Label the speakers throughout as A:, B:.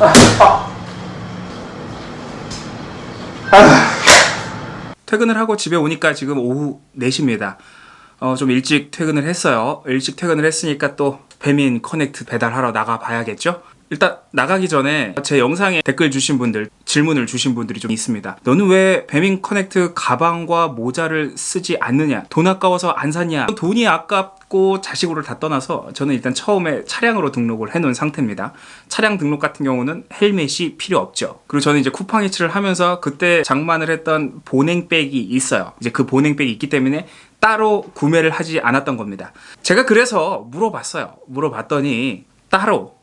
A: 퇴근을 하고 집에 오니까 지금 오후 4시입니다. 어, 좀 일찍 퇴근을 했어요. 일찍 퇴근을 했으니까 또 배민 커넥트 배달하러 나가 봐야겠죠? 일단 나가기 전에 제 영상에 댓글 주신 분들 질문을 주신 분들이 좀 있습니다 너는 왜 배민 커넥트 가방과 모자를 쓰지 않느냐? 돈 아까워서 안 샀냐? 돈이 아깝고 자시고를 다 떠나서 저는 일단 처음에 차량으로 등록을 해 놓은 상태입니다. 차량 등록 같은 경우는 헬멧이 필요 없죠. 그리고 저는 이제 쿠팡 이츠를 하면서 그때 장만을 했던 보냉백이 있어요. 이제 그 보냉백이 있기 때문에 따로 구매를 하지 않았던 겁니다. 제가 그래서 물어봤어요. 물어봤더니 따로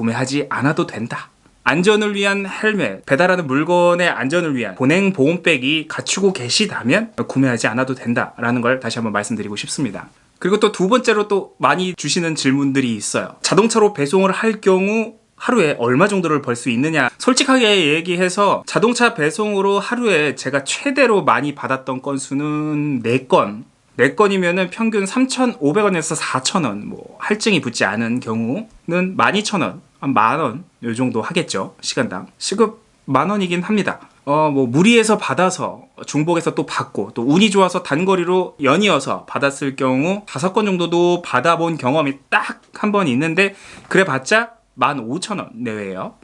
A: 구매하지 않아도 된다. 안전을 위한 헬멧, 배달하는 물건의 안전을 위한 보냉 보온백이 갖추고 계시다면 구매하지 않아도 된다라는 걸 다시 한번 말씀드리고 싶습니다. 그리고 또 두 번째로 또 많이 주시는 질문들이 있어요. 자동차로 배송을 할 경우 하루에 얼마 정도를 벌 수 있느냐 솔직하게 얘기해서 자동차 배송으로 하루에 제가 최대로 많이 받았던 건수는 4건 4건이면은 평균 3,500원에서 4,000원 뭐 할증이 붙지 않은 경우는 12,000원 한 만원 요 정도 하겠죠 시간당. 시급 만원이긴 합니다. 어 뭐 무리해서 받아서 중복해서 또 받고 또 운이 좋아서 단거리로 연이어서 받았을 경우 다섯 건 정도도 받아본 경험이 딱 한 번 있는데 그래 봤자 15,000원 내외예요.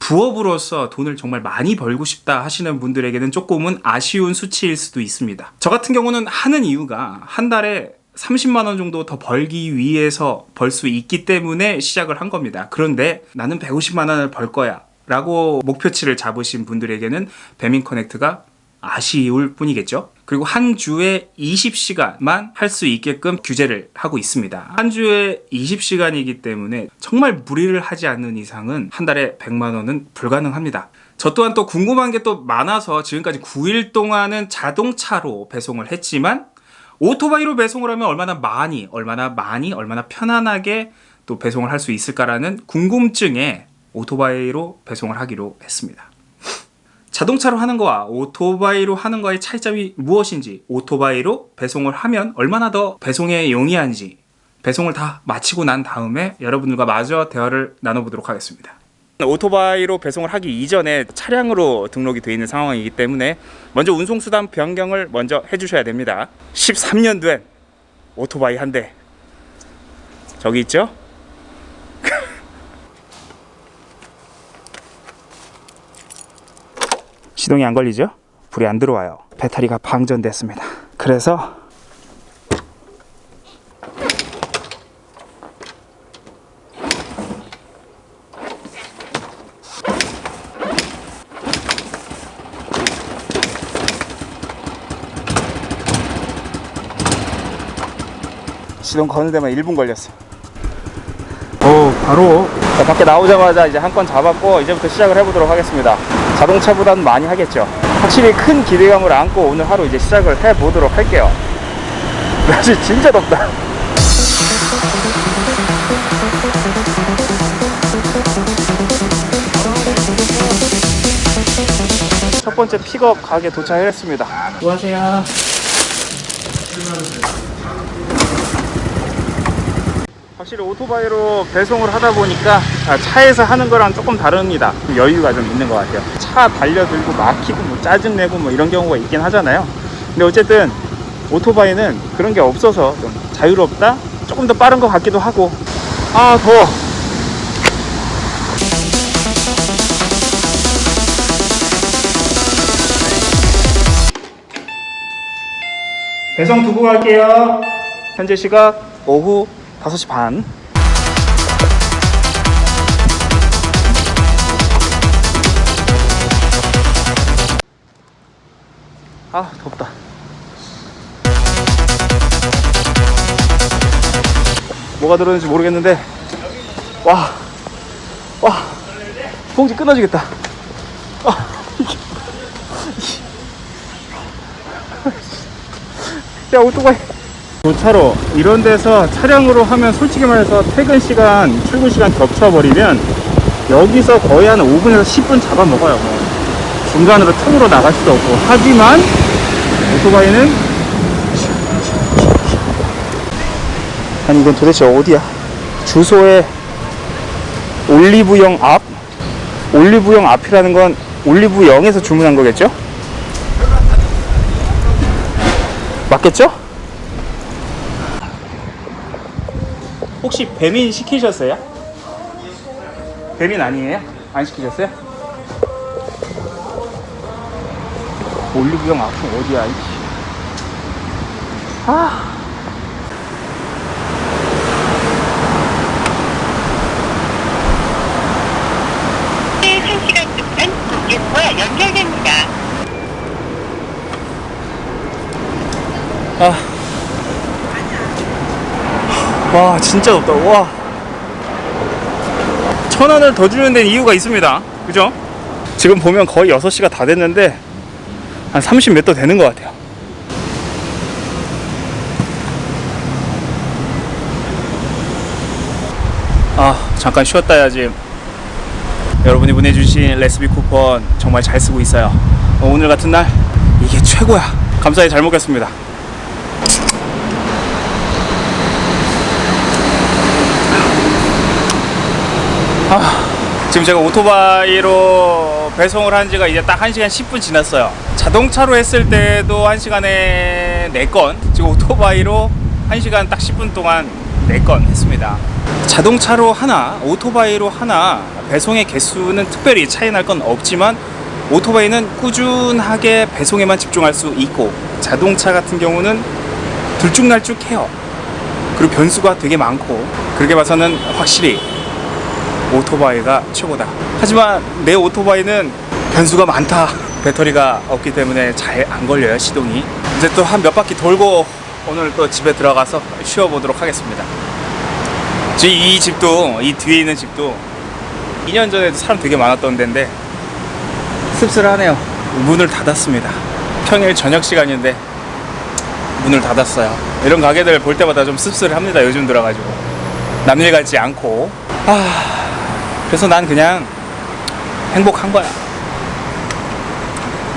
A: 부업으로서 돈을 정말 많이 벌고 싶다 하시는 분들에게는 조금은 아쉬운 수치일 수도 있습니다. 저 같은 경우는 하는 이유가 한 달에 30만원 정도 더 벌기 위해서 벌 수 있기 때문에 시작을 한 겁니다. 그런데 나는 150만원을 벌 거야 라고 목표치를 잡으신 분들에게는 배민 커넥트가 아쉬울 뿐이겠죠. 그리고 한 주에 20시간만 할 수 있게끔 규제를 하고 있습니다. 한 주에 20시간이기 때문에 정말 무리를 하지 않는 이상은 한 달에 100만원은 불가능합니다. 저 또한 또 궁금한 게 또 많아서 지금까지 9일 동안은 자동차로 배송을 했지만 오토바이로 배송을 하면 얼마나 많이 얼마나 많이 얼마나 편안하게 또 배송을 할 수 있을까라는 궁금증에 오토바이로 배송을 하기로 했습니다. 자동차로 하는 거와 오토바이로 하는 거의 차이점이 무엇인지 오토바이로 배송을 하면 얼마나 더 배송에 용이한지 배송을 다 마치고 난 다음에 여러분들과 마저 대화를 나눠보도록 하겠습니다 오토바이로 배송을 하기 이전에 차량으로 등록이 되어 있는 상황이기 때문에 먼저 운송수단 변경을 먼저 해주셔야 됩니다 13년 된 오토바이 한 대 저기 있죠? 시동이 안 걸리죠? 불이 안 들어와요 배터리가 방전됐습니다 그래서 시동 거는 데만 1분 걸렸어. 오 바로. 자, 밖에 나오자마자 이제 한 건 잡았고 이제부터 시작을 해보도록 하겠습니다. 자동차보다는 많이 하겠죠? 확실히 큰 기대감을 안고 오늘 하루 이제 시작을 해보도록 할게요. 날씨 진짜 덥다. 첫 번째 픽업 가게 도착했습니다. 수고하세요 확실히 오토바이로 배송을 하다 보니까 차에서 하는 거랑 조금 다릅니다. 여유가 좀 있는 것 같아요. 차 달려들고 막히고 뭐 짜증내고 뭐 이런 경우가 있긴 하잖아요. 근데 어쨌든 오토바이는 그런 게 없어서 좀 자유롭다? 조금 더 빠른 것 같기도 하고. 아 더워. 배송 두고 갈게요. 현재 시각 오후 5시 반 아, 덥다. 뭐가 들었는지 모르겠는데, 와, 와, 봉지 끊어지겠다. 아, 야, 오토바이. 도차로 이런 데서 차량으로 하면 솔직히 말해서 퇴근 시간 출근 시간 겹쳐버리면 여기서 거의 한 5분에서 10분 잡아먹어요 뭐. 중간으로 틈으로 나갈 수도 없고 하지만 오토바이는 아니 이건 도대체 어디야 주소에 올리브영 앞 올리브영 앞이라는 건 올리브영에서 주문한 거겠죠? 맞겠죠? 혹시 배민 시키셨어요? 배민 아니에요? 안 시키셨어요? 올리브영 앞은 어디야? 이씨. 아.
B: 네, 1시간 동안 고객과 연결됩니다.
A: 아. 와, 진짜 덥다. 와. 천 원을 더 주는 데는 이유가 있습니다. 그죠? 지금 보면 거의 6시가 다 됐는데, 한 30몇 도 되는 것 같아요. 아, 잠깐 쉬었다 해야지. 여러분이 보내주신 레시피 쿠폰 정말 잘 쓰고 있어요. 어, 오늘 같은 날, 이게 최고야. 감사히 잘 먹겠습니다. 지금 제가 오토바이로 배송을 한 지가 이제 딱 1시간 10분 지났어요. 자동차로 했을 때도 1시간에 4건, 지금 오토바이로 1시간 딱 10분 동안 4건 했습니다. 자동차로 하나, 오토바이로 하나, 배송의 개수는 특별히 차이 날 건 없지만 오토바이는 꾸준하게 배송에만 집중할 수 있고 자동차 같은 경우는 들쭉날쭉해요. 그리고 변수가 되게 많고 그렇게 봐서는 확실히 오토바이가 최고다. 하지만 내 오토바이는 변수가 많다. 배터리가 없기 때문에 잘 안 걸려요, 시동이. 이제 또 한 몇 바퀴 돌고 오늘 또 집에 들어가서 쉬어보도록 하겠습니다. 이 집도, 이 뒤에 있는 집도 2년 전에도 사람 되게 많았던 데인데 씁쓸하네요. 문을 닫았습니다. 평일 저녁 시간인데 문을 닫았어요. 이런 가게들 볼 때마다 좀 씁쓸합니다. 요즘 들어가지고. 남일 같지 않고. 아, 그래서 난 그냥 행복한 거야.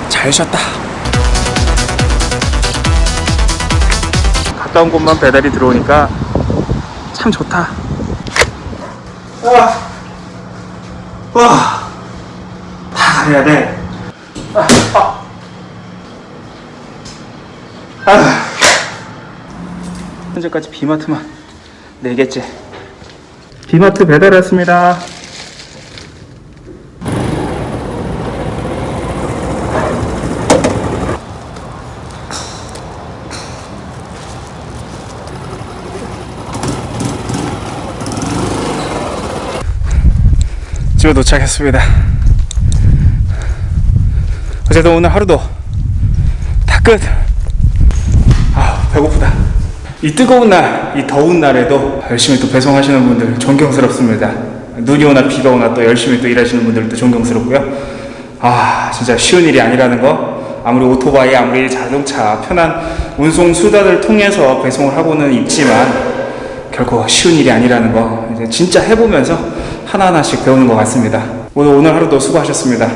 A: 잘 쉬었다. 가까운 곳만 배달이 들어오니까 참 좋다. 와, 와, 다 가야 돼. 아, 아. 아. 현재까지 비마트만 4개째. 비마트 배달 왔습니다. 집에 도착했습니다. 어쨌든 오늘 하루도 다 끝. 아 배고프다. 이 뜨거운 날, 이 더운 날에도 열심히 또 배송하시는 분들 존경스럽습니다. 눈이 오나 비가 오나 또 열심히 또 일하시는 분들도 존경스럽고요. 아 진짜 쉬운 일이 아니라는 거. 아무리 오토바이, 아무리 자동차, 편한 운송 수단을 통해서 배송을 하고는 있지만 결코 쉬운 일이 아니라는 거 진짜 해보면서 하나하나씩 배우는 것 같습니다. 오늘 오늘 하루도 수고하셨습니다.